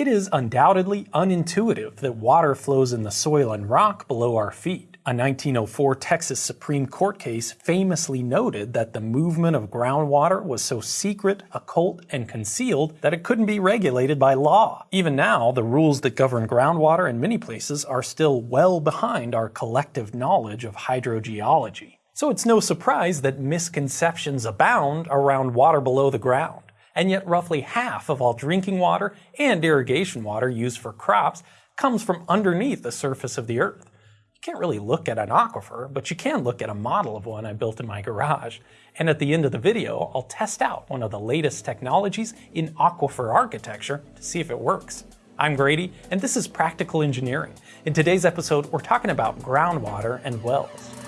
It is undoubtedly unintuitive that water flows in the soil and rock below our feet. A 1904 Texas Supreme Court case famously noted that the movement of groundwater was so secret, occult, and concealed that it couldn't be regulated by law. Even now, the rules that govern groundwater in many places are still well behind our collective knowledge of hydrogeology. So it's no surprise that misconceptions abound around water below the ground and yet roughly half of all drinking water and irrigation water used for crops comes from underneath the surface of the earth. You can't really look at an aquifer, but you can look at a model of one I built in my garage. And at the end of the video, I'll test out one of the latest technologies in aquifer architecture to see if it works. I'm Grady, and this is Practical Engineering. In today's episode, we're talking about groundwater and wells.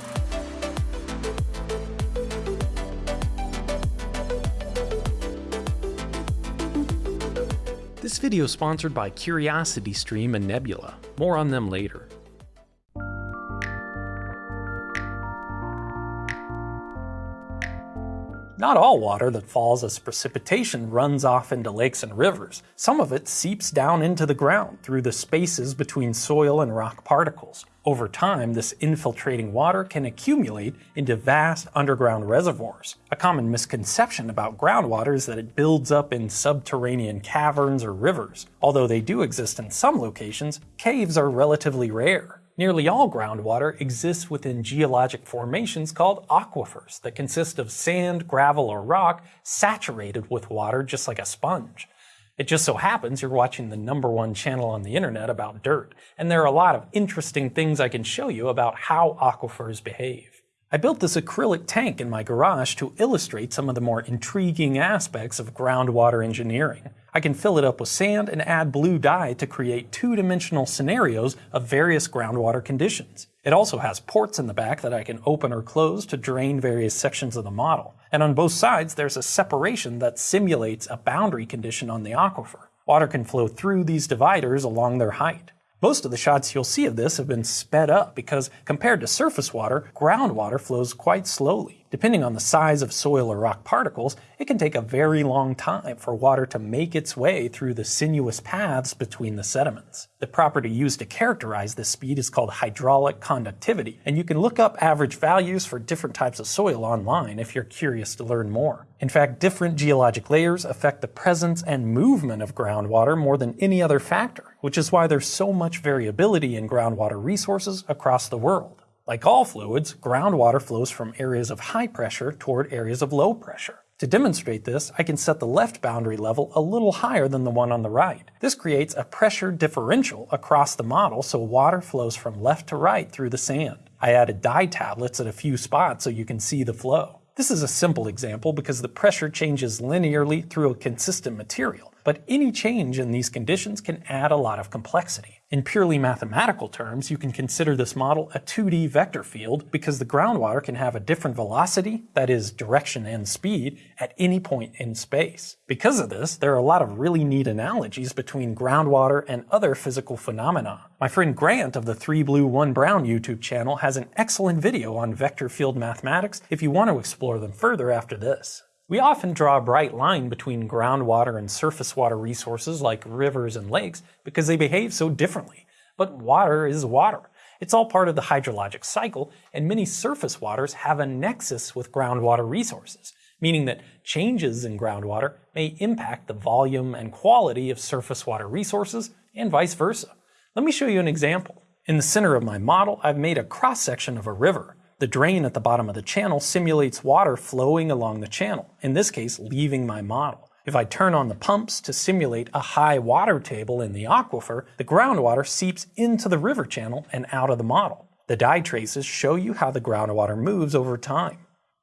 This video is sponsored by CuriosityStream and Nebula. More on them later. Not all water that falls as precipitation runs off into lakes and rivers. Some of it seeps down into the ground through the spaces between soil and rock particles. Over time, this infiltrating water can accumulate into vast underground reservoirs. A common misconception about groundwater is that it builds up in subterranean caverns or rivers. Although they do exist in some locations, caves are relatively rare. Nearly all groundwater exists within geologic formations called aquifers that consist of sand, gravel, or rock saturated with water just like a sponge. It just so happens you're watching the number one channel on the internet about dirt, and there are a lot of interesting things I can show you about how aquifers behave. I built this acrylic tank in my garage to illustrate some of the more intriguing aspects of groundwater engineering. I can fill it up with sand and add blue dye to create two-dimensional scenarios of various groundwater conditions. It also has ports in the back that I can open or close to drain various sections of the model. And on both sides there's a separation that simulates a boundary condition on the aquifer. Water can flow through these dividers along their height. Most of the shots you'll see of this have been sped up because compared to surface water, groundwater flows quite slowly. Depending on the size of soil or rock particles, it can take a very long time for water to make its way through the sinuous paths between the sediments. The property used to characterize this speed is called hydraulic conductivity, and you can look up average values for different types of soil online if you're curious to learn more. In fact, different geologic layers affect the presence and movement of groundwater more than any other factor, which is why there's so much variability in groundwater resources across the world. Like all fluids, groundwater flows from areas of high pressure toward areas of low pressure. To demonstrate this, I can set the left boundary level a little higher than the one on the right. This creates a pressure differential across the model so water flows from left to right through the sand. I added dye tablets at a few spots so you can see the flow. This is a simple example because the pressure changes linearly through a consistent material, but any change in these conditions can add a lot of complexity. In purely mathematical terms, you can consider this model a 2D vector field because the groundwater can have a different velocity, that is direction and speed, at any point in space. Because of this, there are a lot of really neat analogies between groundwater and other physical phenomena. My friend Grant of the 3 Blue 1 Brown YouTube channel has an excellent video on vector field mathematics if you want to explore them further after this. We often draw a bright line between groundwater and surface water resources like rivers and lakes because they behave so differently. But water is water. It's all part of the hydrologic cycle, and many surface waters have a nexus with groundwater resources, meaning that changes in groundwater may impact the volume and quality of surface water resources, and vice versa. Let me show you an example. In the center of my model, I've made a cross-section of a river. The drain at the bottom of the channel simulates water flowing along the channel, in this case leaving my model. If I turn on the pumps to simulate a high water table in the aquifer, the groundwater seeps into the river channel and out of the model. The dye traces show you how the groundwater moves over time.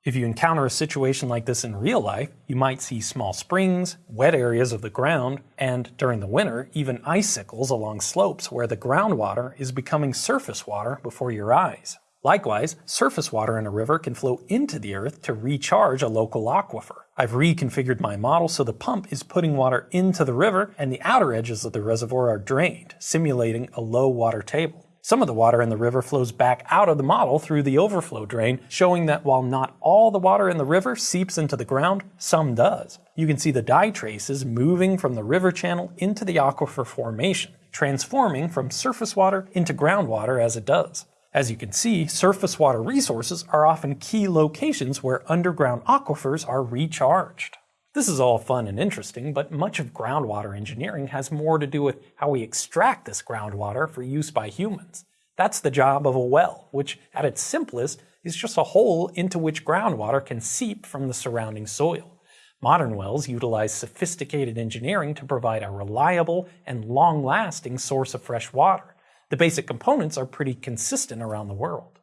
If you encounter a situation like this in real life, you might see small springs, wet areas of the ground, and during the winter, even icicles along slopes where the groundwater is becoming surface water before your eyes. Likewise, surface water in a river can flow into the earth to recharge a local aquifer. I've reconfigured my model so the pump is putting water into the river and the outer edges of the reservoir are drained, simulating a low water table. Some of the water in the river flows back out of the model through the overflow drain, showing that while not all the water in the river seeps into the ground, some does. You can see the dye traces moving from the river channel into the aquifer formation, transforming from surface water into groundwater as it does. As you can see, surface water resources are often key locations where underground aquifers are recharged. This is all fun and interesting, but much of groundwater engineering has more to do with how we extract this groundwater for use by humans. That's the job of a well, which at its simplest is just a hole into which groundwater can seep from the surrounding soil. Modern wells utilize sophisticated engineering to provide a reliable and long-lasting source of fresh water. The basic components are pretty consistent around the world.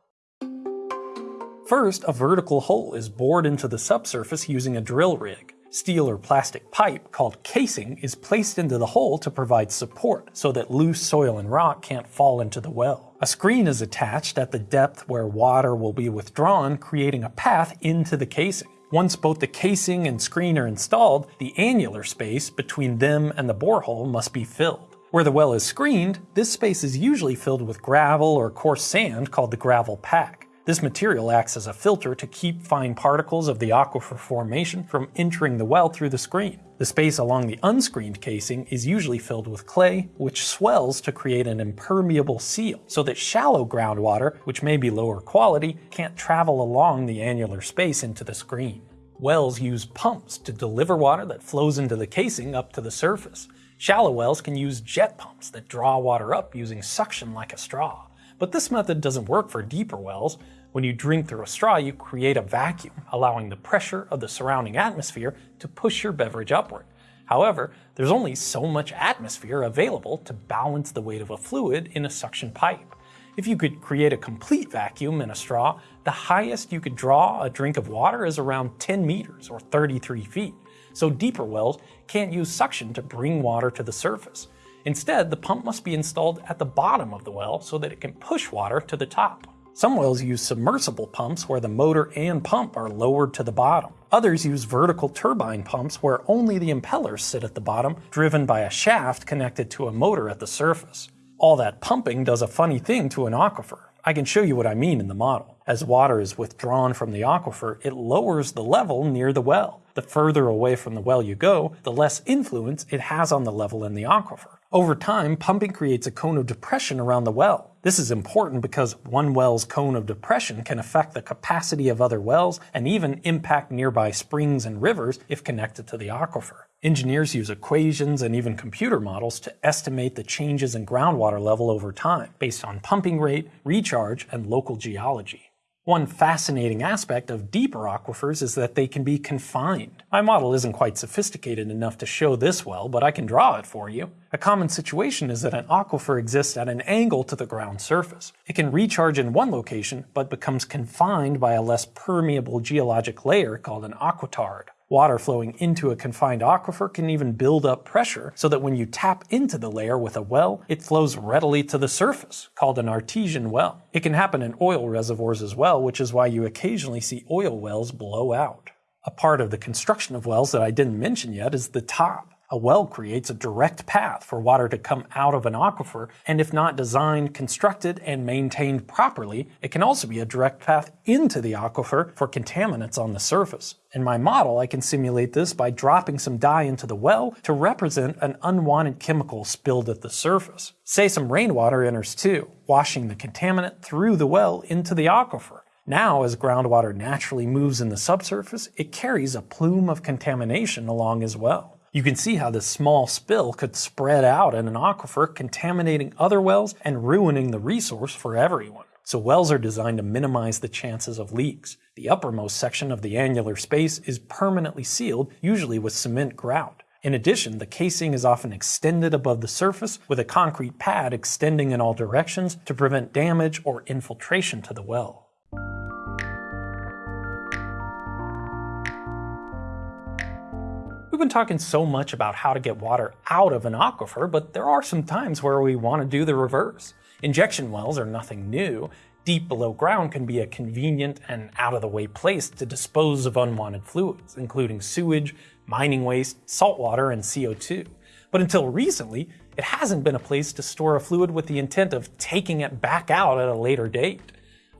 First, a vertical hole is bored into the subsurface using a drill rig. Steel or plastic pipe, called casing, is placed into the hole to provide support so that loose soil and rock can't fall into the well. A screen is attached at the depth where water will be withdrawn, creating a path into the casing. Once both the casing and screen are installed, the annular space between them and the borehole must be filled. Where the well is screened, this space is usually filled with gravel or coarse sand called the gravel pack. This material acts as a filter to keep fine particles of the aquifer formation from entering the well through the screen. The space along the unscreened casing is usually filled with clay, which swells to create an impermeable seal, so that shallow groundwater, which may be lower quality, can't travel along the annular space into the screen. Wells use pumps to deliver water that flows into the casing up to the surface. Shallow wells can use jet pumps that draw water up using suction like a straw. But this method doesn't work for deeper wells. When you drink through a straw, you create a vacuum, allowing the pressure of the surrounding atmosphere to push your beverage upward. However, there's only so much atmosphere available to balance the weight of a fluid in a suction pipe. If you could create a complete vacuum in a straw, the highest you could draw a drink of water is around 10 meters or 33 feet. So deeper wells can't use suction to bring water to the surface. Instead, the pump must be installed at the bottom of the well so that it can push water to the top. Some wells use submersible pumps where the motor and pump are lowered to the bottom. Others use vertical turbine pumps where only the impellers sit at the bottom, driven by a shaft connected to a motor at the surface. All that pumping does a funny thing to an aquifer. I can show you what I mean in the model. As water is withdrawn from the aquifer, it lowers the level near the well. The further away from the well you go, the less influence it has on the level in the aquifer. Over time, pumping creates a cone of depression around the well. This is important because one well's cone of depression can affect the capacity of other wells and even impact nearby springs and rivers if connected to the aquifer. Engineers use equations and even computer models to estimate the changes in groundwater level over time based on pumping rate, recharge, and local geology. One fascinating aspect of deeper aquifers is that they can be confined. My model isn't quite sophisticated enough to show this well, but I can draw it for you. A common situation is that an aquifer exists at an angle to the ground surface. It can recharge in one location, but becomes confined by a less permeable geologic layer called an aquitard. Water flowing into a confined aquifer can even build up pressure so that when you tap into the layer with a well, it flows readily to the surface, called an artesian well. It can happen in oil reservoirs as well, which is why you occasionally see oil wells blow out. A part of the construction of wells that I didn't mention yet is the top. A well creates a direct path for water to come out of an aquifer, and if not designed, constructed, and maintained properly, it can also be a direct path into the aquifer for contaminants on the surface. In my model, I can simulate this by dropping some dye into the well to represent an unwanted chemical spilled at the surface. Say some rainwater enters too, washing the contaminant through the well into the aquifer. Now, as groundwater naturally moves in the subsurface, it carries a plume of contamination along as well. You can see how this small spill could spread out in an aquifer, contaminating other wells and ruining the resource for everyone. So wells are designed to minimize the chances of leaks. The uppermost section of the annular space is permanently sealed, usually with cement grout. In addition, the casing is often extended above the surface with a concrete pad extending in all directions to prevent damage or infiltration to the well. We've been talking so much about how to get water out of an aquifer, but there are some times where we want to do the reverse. Injection wells are nothing new. Deep below ground can be a convenient and out-of-the-way place to dispose of unwanted fluids, including sewage, mining waste, salt water, and CO2. But until recently, It hasn't been a place to store a fluid with the intent of taking it back out at a later date.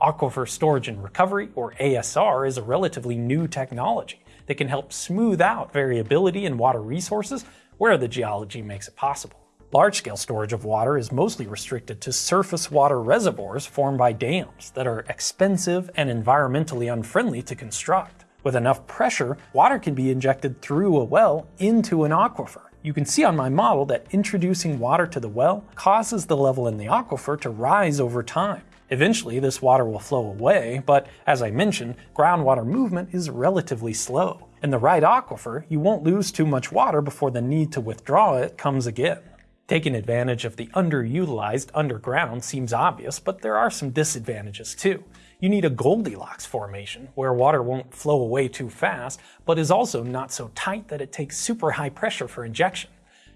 Aquifer Storage and Recovery, or ASR, is a relatively new technology that can help smooth out variability in water resources where the geology makes it possible. Large-scale storage of water is mostly restricted to surface water reservoirs formed by dams that are expensive and environmentally unfriendly to construct. With enough pressure, water can be injected through a well into an aquifer. You can see on my model that introducing water to the well causes the level in the aquifer to rise over time. Eventually, this water will flow away, but as I mentioned, groundwater movement is relatively slow. In the right aquifer, you won't lose too much water before the need to withdraw it comes again. Taking advantage of the underutilized underground seems obvious, but there are some disadvantages too. You need a Goldilocks formation, where water won't flow away too fast, but is also not so tight that it takes super high pressure for injection.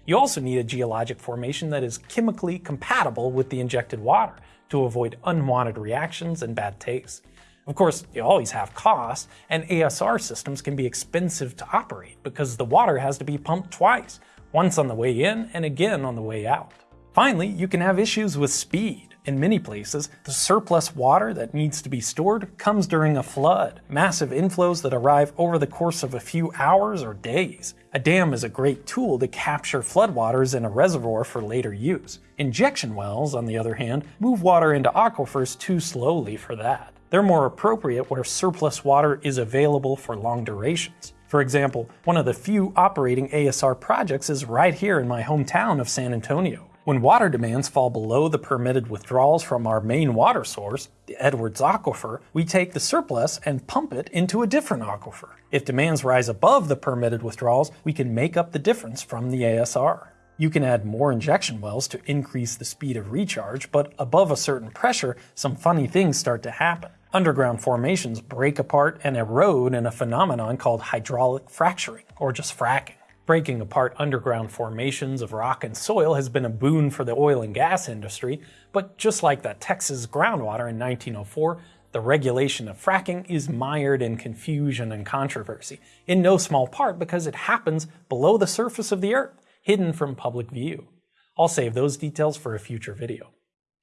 You also need a geologic formation that is chemically compatible with the injected water to avoid unwanted reactions and bad taste. Of course, you always have costs, and ASR systems can be expensive to operate because the water has to be pumped twice, once on the way in and again on the way out. Finally, you can have issues with speed. In many places, the surplus water that needs to be stored comes during a flood, massive inflows that arrive over the course of a few hours or days. A dam is a great tool to capture floodwaters in a reservoir for later use. Injection wells, on the other hand, move water into aquifers too slowly for that. They're more appropriate where surplus water is available for long durations. For example, one of the few operating ASR projects is right here in my hometown of San Antonio. When water demands fall below the permitted withdrawals from our main water source, the Edwards Aquifer, we take the surplus and pump it into a different aquifer. If demands rise above the permitted withdrawals, we can make up the difference from the ASR. You can add more injection wells to increase the speed of recharge, but above a certain pressure, some funny things start to happen. Underground formations break apart and erode in a phenomenon called hydraulic fracturing, or just fracking. Breaking apart underground formations of rock and soil has been a boon for the oil and gas industry, but just like the Texas groundwater in 1904, the regulation of fracking is mired in confusion and controversy, in no small part because it happens below the surface of the earth, hidden from public view. I'll save those details for a future video.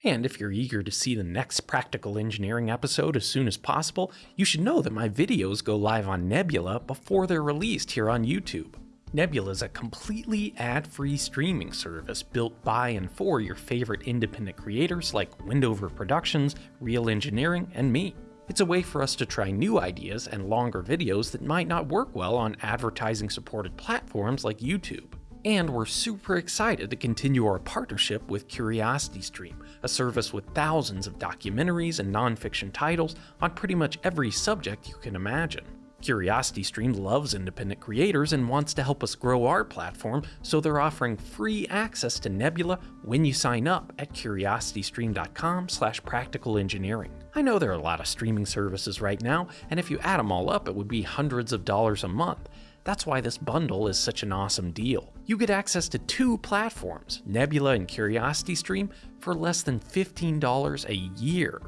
And if you're eager to see the next Practical Engineering episode as soon as possible, you should know that my videos go live on Nebula before they're released here on YouTube. Nebula is a completely ad-free streaming service built by and for your favorite independent creators like Wendover Productions, Real Engineering, and me. It's a way for us to try new ideas and longer videos that might not work well on advertising supported platforms like YouTube. And we're super excited to continue our partnership with CuriosityStream, a service with thousands of documentaries and nonfiction titles on pretty much every subject you can imagine. CuriosityStream loves independent creators and wants to help us grow our platform, so they're offering free access to Nebula when you sign up at curiositystream.com slash practicalengineering. I know there are a lot of streaming services right now, and if you add them all up, it would be hundreds of dollars a month. That's why this bundle is such an awesome deal. You get access to two platforms, Nebula and CuriosityStream, for less than $15 a year.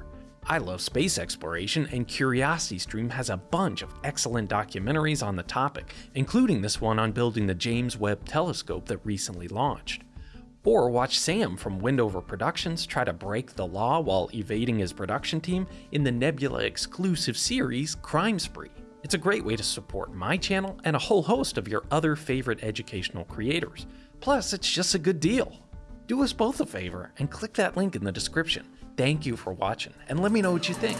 I love space exploration, and CuriosityStream has a bunch of excellent documentaries on the topic, including this one on building the James Webb Telescope that recently launched. Or watch Sam from Wendover Productions try to break the law while evading his production team in the Nebula exclusive series Crime Spree. It's a great way to support my channel and a whole host of your other favorite educational creators. Plus, it's just a good deal. Do us both a favor and click that link in the description. Thank you for watching, and let me know what you think.